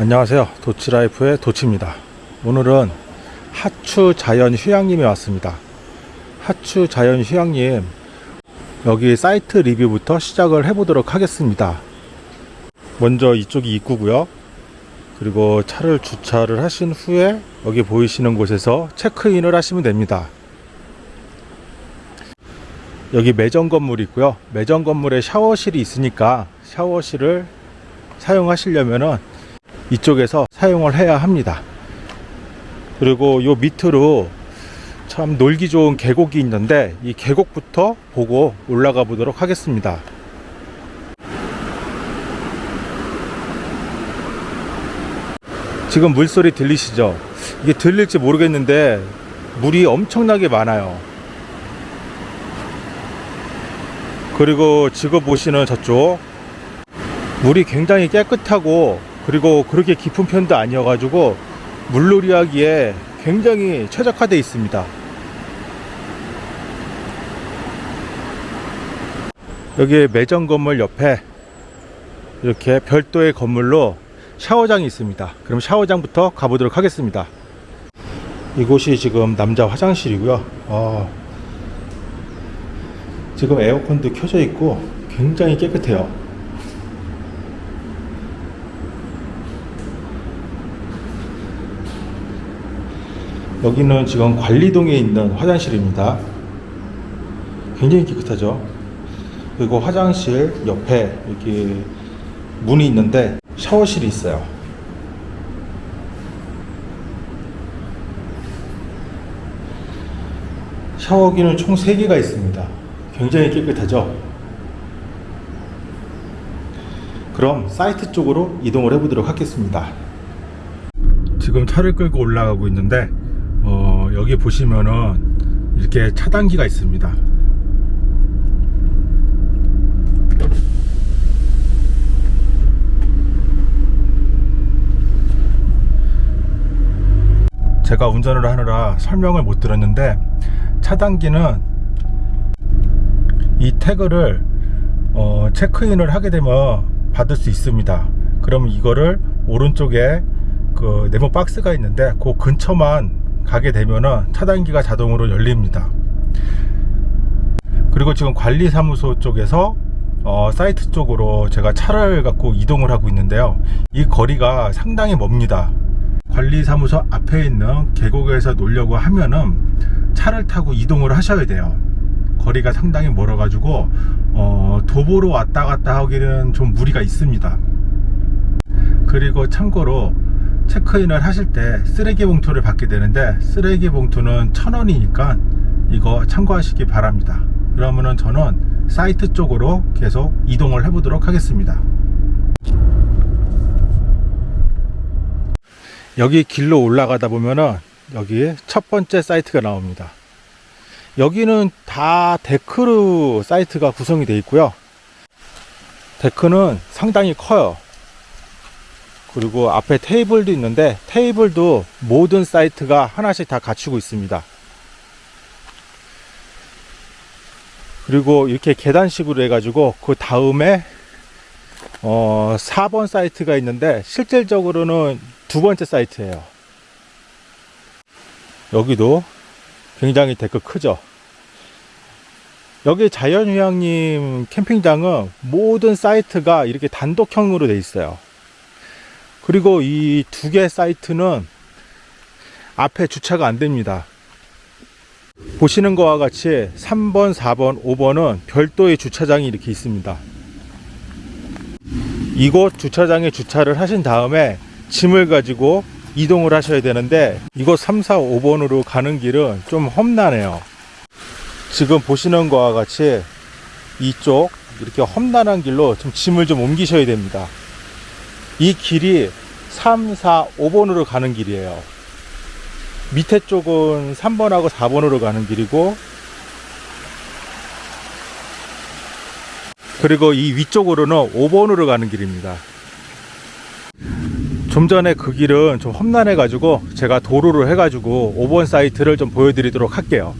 안녕하세요. 도치라이프의 도치입니다. 오늘은 하추 자연 휴양림에 왔습니다. 하추 자연 휴양림 여기 사이트 리뷰부터 시작을 해 보도록 하겠습니다. 먼저 이쪽이 입구고요. 그리고 차를 주차를 하신 후에 여기 보이시는 곳에서 체크인을 하시면 됩니다. 여기 매점 건물이 있고요. 매점 건물에 샤워실이 있으니까 샤워실을 사용하시려면은 이쪽에서 사용을 해야 합니다. 그리고 요 밑으로 참 놀기 좋은 계곡이 있는데 이 계곡부터 보고 올라가 보도록 하겠습니다. 지금 물소리 들리시죠? 이게 들릴지 모르겠는데 물이 엄청나게 많아요. 그리고 지금 보시는 저쪽 물이 굉장히 깨끗하고 그리고 그렇게 깊은 편도 아니어가지고 물놀이 하기에 굉장히 최적화되어 있습니다. 여기 매점 건물 옆에 이렇게 별도의 건물로 샤워장이 있습니다. 그럼 샤워장부터 가보도록 하겠습니다. 이곳이 지금 남자 화장실이고요. 어, 지금 에어컨도 켜져 있고 굉장히 깨끗해요. 여기는 지금 관리동에 있는 화장실입니다. 굉장히 깨끗하죠. 그리고 화장실 옆에 이렇게 문이 있는데 샤워실이 있어요. 샤워기는 총 3개가 있습니다. 굉장히 깨끗하죠. 그럼 사이트 쪽으로 이동을 해보도록 하겠습니다. 지금 차를 끌고 올라가고 있는데 어, 여기 보시면은 이렇게 차단기가 있습니다. 제가 운전을 하느라 설명을 못 들었는데 차단기는 이 태그를 어, 체크인을 하게 되면 받을 수 있습니다. 그럼 이거를 오른쪽에 그 네모 박스가 있는데 그 근처만 가게 되면은 차단기가 자동으로 열립니다. 그리고 지금 관리사무소 쪽에서 어, 사이트 쪽으로 제가 차를 갖고 이동을 하고 있는데요. 이 거리가 상당히 멉니다. 관리사무소 앞에 있는 계곡에서 놀려고 하면은 차를 타고 이동을 하셔야 돼요. 거리가 상당히 멀어 가지고 어, 도보로 왔다 갔다 하기는 좀 무리가 있습니다. 그리고 참고로 체크인을 하실 때 쓰레기 봉투를 받게 되는데 쓰레기 봉투는 천원이니까 이거 참고하시기 바랍니다. 그러면은 저는 사이트 쪽으로 계속 이동을 해 보도록 하겠습니다. 여기 길로 올라가다 보면은 여기 첫 번째 사이트가 나옵니다. 여기는 다 데크로 사이트가 구성이 되어 있고요. 데크는 상당히 커요 그리고 앞에 테이블도 있는데 테이블도 모든 사이트가 하나씩 다 갖추고 있습니다. 그리고 이렇게 계단식으로 해가지고 그 다음에 어 4번 사이트가 있는데 실질적으로는 두 번째 사이트예요. 여기도 굉장히 데크 크죠? 여기 자연휴양림 캠핑장은 모든 사이트가 이렇게 단독형으로 되어 있어요 그리고 이 두 개 사이트는 앞에 주차가 안 됩니다. 보시는 것과 같이 3번, 4번, 5번은 별도의 주차장이 이렇게 있습니다. 이곳 주차장에 주차를 하신 다음에 짐을 가지고 이동을 하셔야 되는데 이곳 3, 4, 5번으로 가는 길은 좀 험난해요. 지금 보시는 것과 같이 이쪽 이렇게 험난한 길로 좀 짐을 좀 옮기셔야 됩니다. 이 길이 3, 4, 5번으로 가는 길이에요. 밑에 쪽은 3번하고 4번으로 가는 길이고 그리고 이 위쪽으로는 5번으로 가는 길입니다. 좀 전에 그 길은 좀 험난해 가지고 제가 도로를 해 가지고 5번 사이트를 좀 보여드리도록 할게요.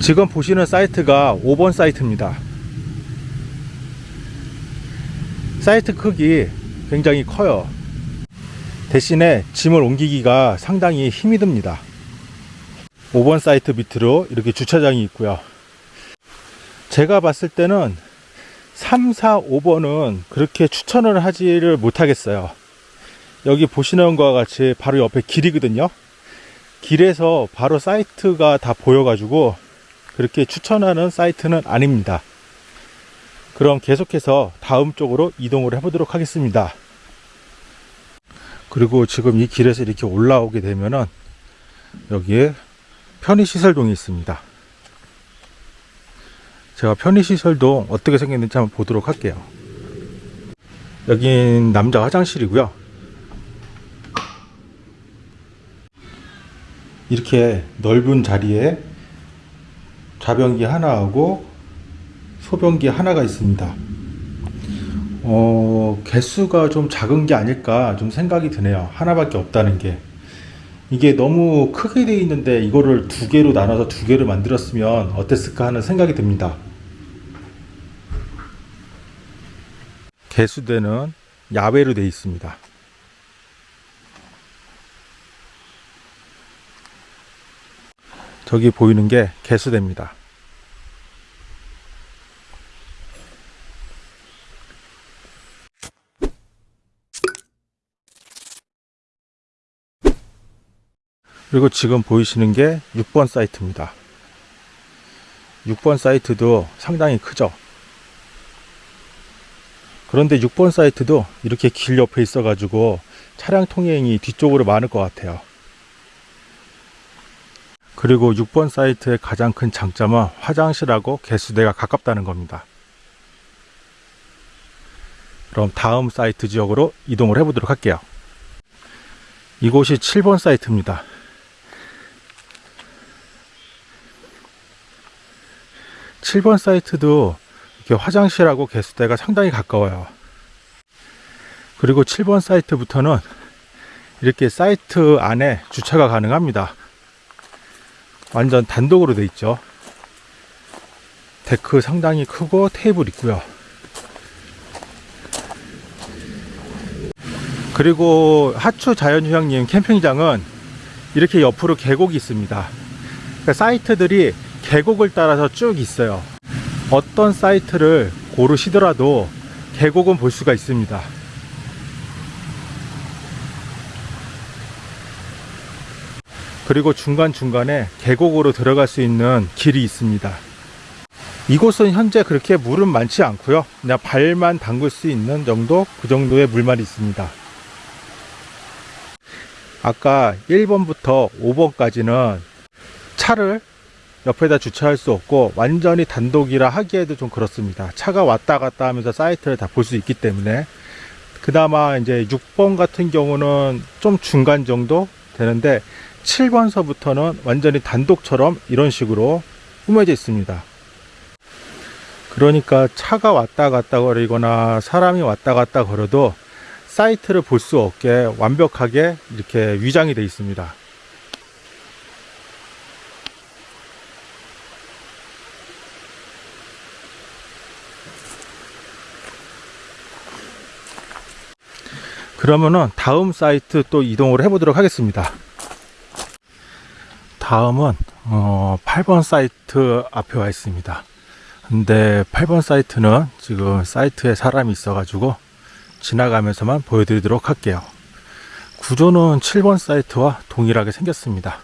지금 보시는 사이트가 5번 사이트입니다. 사이트 크기 굉장히 커요. 대신에 짐을 옮기기가 상당히 힘이 듭니다. 5번 사이트 밑으로 이렇게 주차장이 있고요. 제가 봤을 때는 3, 4, 5번은 그렇게 추천을 하지를 못하겠어요. 여기 보시는 것과 같이 바로 옆에 길이거든요. 길에서 바로 사이트가 다 보여 가지고 그렇게 추천하는 사이트는 아닙니다. 그럼 계속해서 다음 쪽으로 이동을 해 보도록 하겠습니다. 그리고 지금 이 길에서 이렇게 올라오게 되면은 여기에 편의시설동이 있습니다. 제가 편의시설동 어떻게 생겼는지 한번 보도록 할게요. 여긴 남자 화장실이고요. 이렇게 넓은 자리에 좌변기 하나하고 소변기 하나가 있습니다. 어, 개수가 좀 작은 게 아닐까 좀 생각이 드네요. 하나밖에 없다는 게. 이게 너무 크게 돼 있는데 이거를 두 개로 나눠서 두 개를 만들었으면 어땠을까 하는 생각이 듭니다. 개수대는 야외로 되어 있습니다. 저기 보이는 게 개수대입니다. 그리고 지금 보이시는 게 6번 사이트입니다. 6번 사이트도 상당히 크죠. 그런데 6번 사이트도 이렇게 길 옆에 있어 가지고 차량 통행이 뒤쪽으로 많을 것 같아요. 그리고 6번 사이트의 가장 큰 장점은 화장실하고 개수대가 가깝다는 겁니다. 그럼 다음 사이트 지역으로 이동을 해보도록 할게요. 이곳이 7번 사이트입니다. 칠번 사이트도 이렇게 화장실하고 개수대가 상당히 가까워요. 그리고 7번 사이트부터는 이렇게 사이트 안에 주차가 가능합니다. 완전 단독으로 돼 있죠. 데크 상당히 크고 테이블 있고요. 그리고 하추 자연휴양림 캠핑장은 이렇게 옆으로 계곡이 있습니다. 그러니까 사이트들이 계곡을 따라서 쭉 있어요. 어떤 사이트를 고르시더라도 계곡은 볼 수가 있습니다. 그리고 중간중간에 계곡으로 들어갈 수 있는 길이 있습니다. 이곳은 현재 그렇게 물은 많지 않고요. 그냥 발만 담글 수 있는 정도 그 정도의 물만 있습니다. 아까 1번부터 5번까지는 차를 옆에다 주차할 수 없고 완전히 단독이라 하기에도 좀 그렇습니다. 차가 왔다 갔다 하면서 사이트를 다 볼 수 있기 때문에 그나마 이제 6번 같은 경우는 좀 중간 정도 되는데 7번서부터는 완전히 단독처럼 이런 식으로 꾸며져 있습니다. 그러니까 차가 왔다 갔다 거리거나 사람이 왔다 갔다 걸어도 사이트를 볼 수 없게 완벽하게 이렇게 위장이 되어 있습니다. 그러면은 다음 사이트 또 이동을 해 보도록 하겠습니다. 다음은 어 8번 사이트 앞에 와 있습니다. 근데 8번 사이트는 지금 사이트에 사람이 있어 가지고 지나가면서만 보여드리도록 할게요. 구조는 7번 사이트와 동일하게 생겼습니다.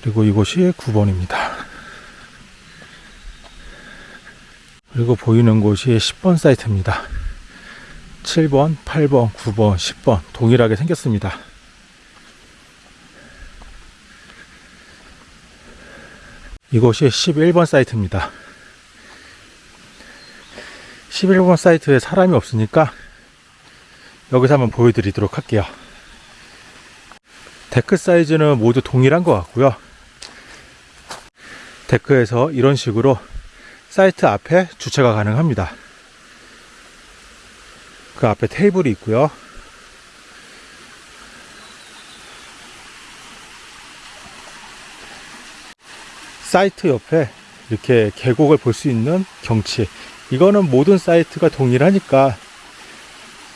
그리고 이곳이 9번입니다. 그리고 보이는 곳이 10번 사이트입니다. 7번, 8번, 9번, 10번 동일하게 생겼습니다. 이곳이 11번 사이트입니다. 11번 사이트에 사람이 없으니까 여기서 한번 보여드리도록 할게요. 데크 사이즈는 모두 동일한 것 같고요. 데크에서 이런 식으로 사이트 앞에 주차가 가능합니다. 그 앞에 테이블이 있고요. 사이트 옆에 이렇게 계곡을 볼 수 있는 경치. 이거는 모든 사이트가 동일하니까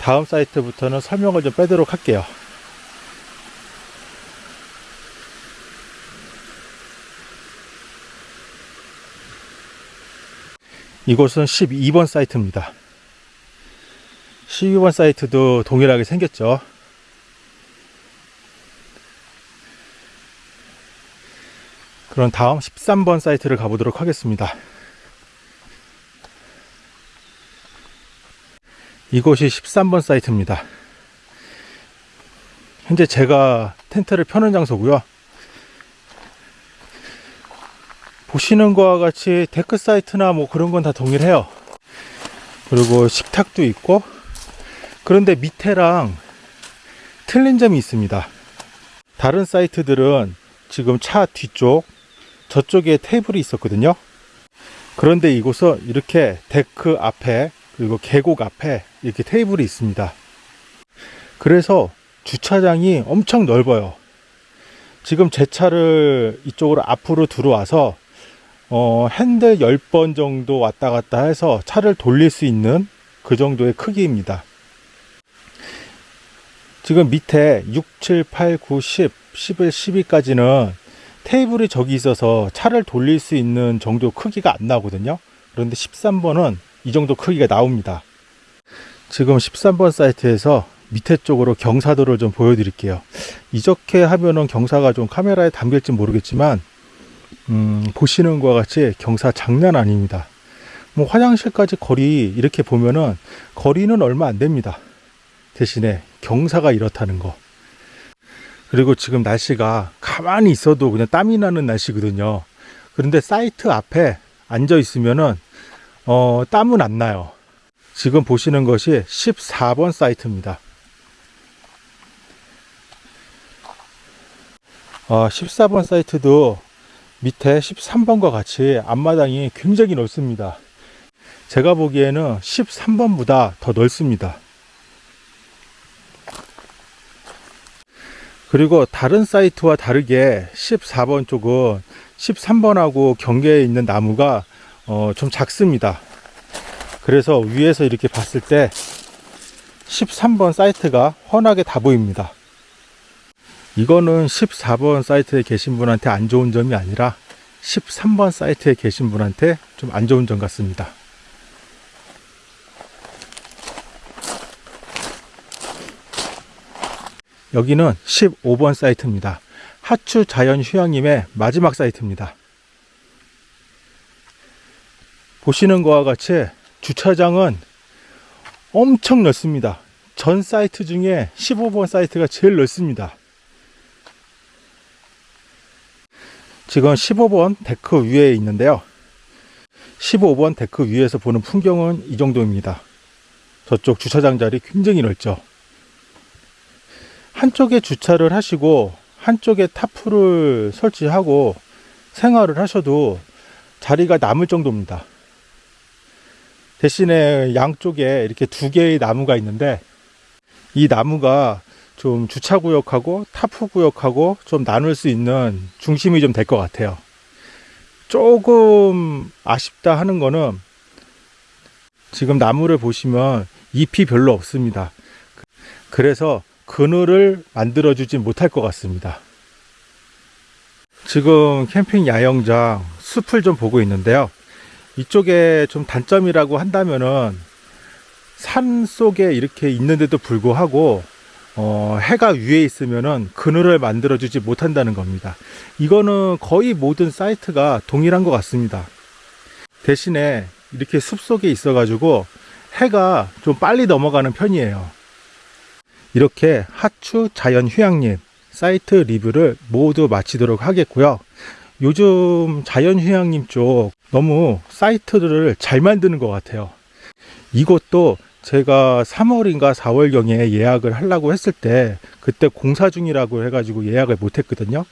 다음 사이트부터는 설명을 좀 빼도록 할게요. 이곳은 12번 사이트입니다. 12번 사이트도 동일하게 생겼죠. 그럼 다음 13번 사이트를 가보도록 하겠습니다. 이곳이 13번 사이트입니다. 현재 제가 텐트를 펴는 장소고요. 보시는 것과 같이 데크 사이즈나 뭐 그런 건 다 동일해요. 그리고 식탁도 있고 그런데 밑에랑 틀린 점이 있습니다. 다른 사이트들은 지금 차 뒤쪽 저쪽에 테이블이 있었거든요. 그런데 이곳은 이렇게 데크 앞에 그리고 계곡 앞에 이렇게 테이블이 있습니다. 그래서 주차장이 엄청 넓어요. 지금 제 차를 이쪽으로 앞으로 들어와서 어, 핸들 10번 정도 왔다 갔다 해서 차를 돌릴 수 있는 그 정도의 크기입니다. 지금 밑에 6, 7, 8, 9, 10, 11, 12까지는 테이블이 저기 있어서 차를 돌릴 수 있는 정도 크기가 안 나오거든요. 그런데 13번은 이 정도 크기가 나옵니다. 지금 13번 사이트에서 밑에 쪽으로 경사도를 좀 보여드릴게요. 이렇게 하면은 경사가 좀 카메라에 담길지 모르겠지만 음, 보시는 것과 같이 경사 장난 아닙니다. 뭐 화장실까지 거리 이렇게 보면은 거리는 얼마 안 됩니다. 대신에 경사가 이렇다는 거. 그리고 지금 날씨가 가만히 있어도 그냥 땀이 나는 날씨거든요. 그런데 사이트 앞에 앉아 있으면은 어, 땀은 안 나요. 지금 보시는 것이 14번 사이트입니다. 어, 14번 사이트도 밑에 13번과 같이 앞마당이 굉장히 넓습니다. 제가 보기에는 13번보다 더 넓습니다. 그리고 다른 사이트와 다르게 14번 쪽은 13번하고 경계에 있는 나무가 어, 좀 작습니다. 그래서 위에서 이렇게 봤을 때 13번 사이트가 훤하게 다 보입니다. 이거는 14번 사이트에 계신 분한테 안 좋은 점이 아니라 13번 사이트에 계신 분한테 좀 안 좋은 점 같습니다. 여기는 15번 사이트입니다. 하추 자연 휴양림의 마지막 사이트입니다. 보시는 것과 같이 주차장은 엄청 넓습니다. 전 사이트 중에 15번 사이트가 제일 넓습니다. 지금 15번 데크 위에 있는데요. 15번 데크 위에서 보는 풍경은 이 정도입니다. 저쪽 주차장 자리 굉장히 넓죠. 한쪽에 주차를 하시고 한쪽에 타프를 설치하고 생활을 하셔도 자리가 남을 정도입니다. 대신에 양쪽에 이렇게 두 개의 나무가 있는데 이 나무가 좀 주차구역하고 타프구역하고 좀 나눌 수 있는 중심이 좀 될 것 같아요. 조금 아쉽다 하는 거는 지금 나무를 보시면 잎이 별로 없습니다. 그래서 그늘을 만들어 주지 못할 것 같습니다. 지금 캠핑 야영장 숲을 좀 보고 있는데요. 이쪽에 좀 단점이라고 한다면은 산 속에 이렇게 있는데도 불구하고 어, 해가 위에 있으면은 그늘을 만들어 주지 못한다는 겁니다. 이거는 거의 모든 사이트가 동일한 것 같습니다. 대신에 이렇게 숲 속에 있어 가지고 해가 좀 빨리 넘어가는 편이에요. 이렇게 하추 자연 휴양림 사이트 리뷰를 모두 마치도록 하겠고요. 요즘 자연 휴양림 쪽 너무 사이트들을 잘 만드는 것 같아요. 이것도 제가 3월인가 4월경에 예약을 하려고 했을 때 그때 공사 중이라고 해가지고 예약을 못 했거든요.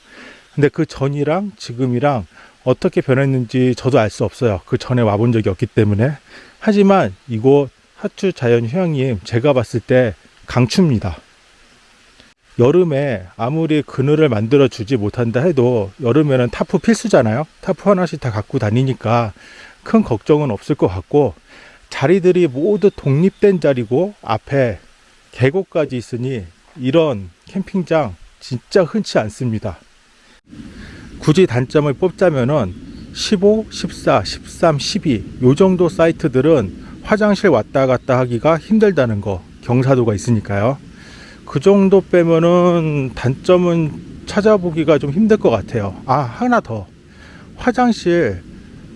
근데 그 전이랑 지금이랑 어떻게 변했는지 저도 알 수 없어요. 그 전에 와본 적이 없기 때문에. 하지만 이곳 하추 자연 휴양림 제가 봤을 때 강추입니다. 여름에 아무리 그늘을 만들어 주지 못한다 해도 여름에는 타프 필수잖아요. 타프 하나씩 다 갖고 다니니까 큰 걱정은 없을 것 같고 자리들이 모두 독립된 자리고 앞에 계곡까지 있으니 이런 캠핑장 진짜 흔치 않습니다. 굳이 단점을 뽑자면은 15, 14, 13, 12 요 정도 사이트들은 화장실 왔다 갔다 하기가 힘들다는 거 경사도가 있으니까요. 그 정도 빼면은 단점은 찾아보기가 좀 힘들 것 같아요. 아, 하나 더. 화장실,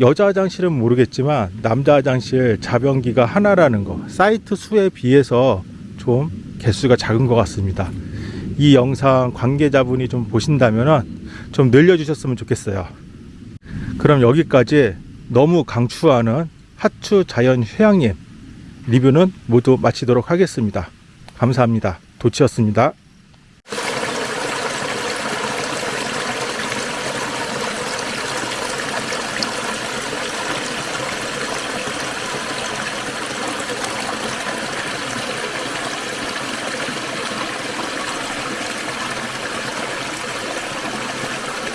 여자 화장실은 모르겠지만 남자 화장실 자변기가 하나라는 거. 사이트 수에 비해서 좀 개수가 작은 것 같습니다. 이 영상 관계자분이 좀 보신다면은 좀 늘려주셨으면 좋겠어요. 그럼 여기까지 너무 강추하는 하추 자연 휴양림 리뷰는 모두 마치도록 하겠습니다. 감사합니다. 도치였습니다.